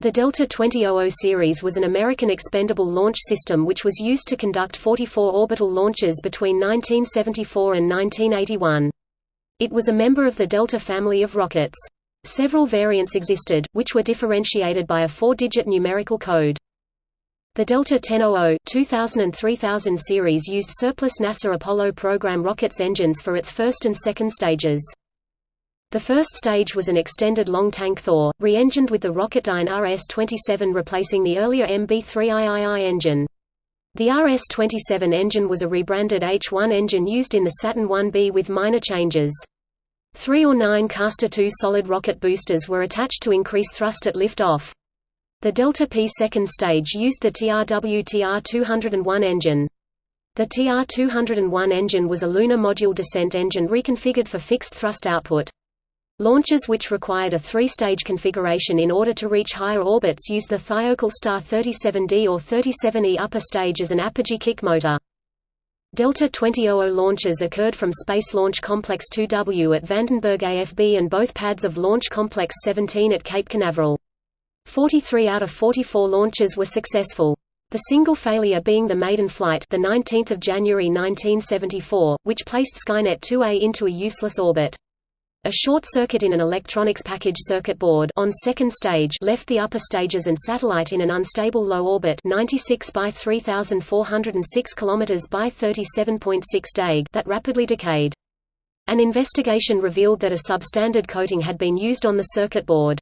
The Delta 2000 series was an American expendable launch system which was used to conduct 44 orbital launches between 1974 and 1981. It was a member of the Delta family of rockets. Several variants existed, which were differentiated by a four-digit numerical code. The Delta 1000 2000 and 3000 series used surplus NASA Apollo program rockets engines for its first and second stages. The first stage was an extended long-tank Thor, re-engined with the Rocketdyne RS-27 replacing the earlier MB-3 III engine. The RS-27 engine was a rebranded H-1 engine used in the Saturn 1B with minor changes. Three or nine Castor II solid rocket boosters were attached to increase thrust at liftoff. The Delta P second stage used the TRW TR-201 engine. The TR-201 engine was a lunar module descent engine reconfigured for fixed thrust output. Launches which required a three-stage configuration in order to reach higher orbits used the Thiokol Star 37D or 37E upper stage as an apogee kick motor. Delta 2000 launches occurred from Space Launch Complex 2W at Vandenberg AFB and both pads of Launch Complex 17 at Cape Canaveral. 43 out of 44 launches were successful. The single failure being the maiden flight the 19th of January 1974, which placed Skynet 2A into a useless orbit. A short circuit in an electronics package circuit board on second stage left the upper stages and satellite in an unstable low orbit 96 by 3406 km by 37.6 deg that rapidly decayed. An investigation revealed that a substandard coating had been used on the circuit board.